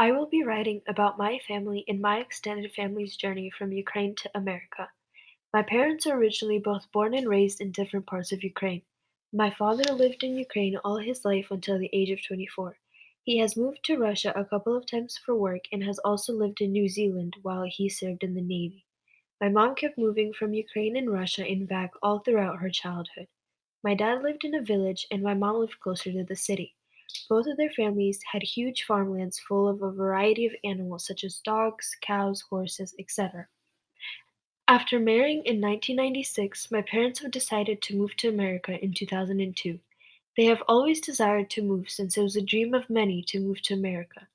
I will be writing about my family and my extended family's journey from Ukraine to America. My parents are originally both born and raised in different parts of Ukraine. My father lived in Ukraine all his life until the age of 24. He has moved to Russia a couple of times for work and has also lived in New Zealand while he served in the Navy. My mom kept moving from Ukraine and Russia and back all throughout her childhood. My dad lived in a village and my mom lived closer to the city. Both of their families had huge farmlands full of a variety of animals such as dogs, cows, horses, etc. After marrying in 1996, my parents have decided to move to America in 2002. They have always desired to move since it was a dream of many to move to America.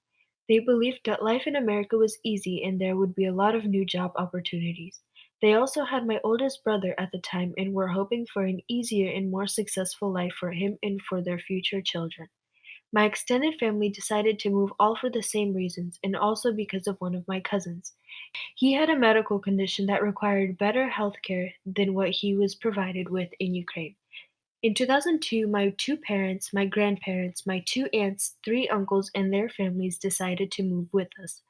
They believed that life in America was easy and there would be a lot of new job opportunities. They also had my oldest brother at the time and were hoping for an easier and more successful life for him and for their future children. My extended family decided to move all for the same reasons and also because of one of my cousins. He had a medical condition that required better health care than what he was provided with in Ukraine. In 2002, my two parents, my grandparents, my two aunts, three uncles, and their families decided to move with us.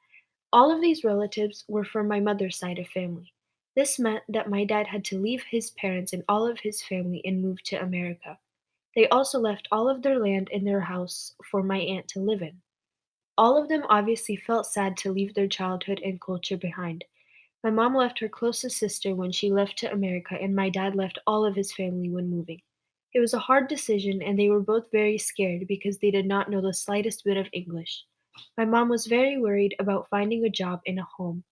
All of these relatives were from my mother's side of family. This meant that my dad had to leave his parents and all of his family and move to America. They also left all of their land and their house for my aunt to live in. All of them obviously felt sad to leave their childhood and culture behind. My mom left her closest sister when she left to America, and my dad left all of his family when moving. It was a hard decision, and they were both very scared because they did not know the slightest bit of English. My mom was very worried about finding a job and a home.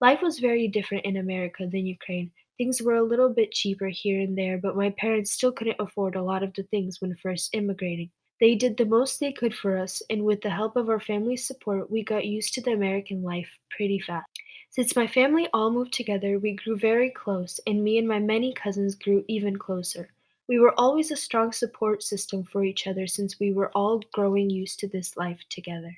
Life was very different in America than Ukraine. Things were a little bit cheaper here and there, but my parents still couldn't afford a lot of the things when first immigrating. They did the most they could for us, and with the help of our family's support, we got used to the American life pretty fast. Since my family all moved together, we grew very close, and me and my many cousins grew even closer. We were always a strong support system for each other since we were all growing used to this life together.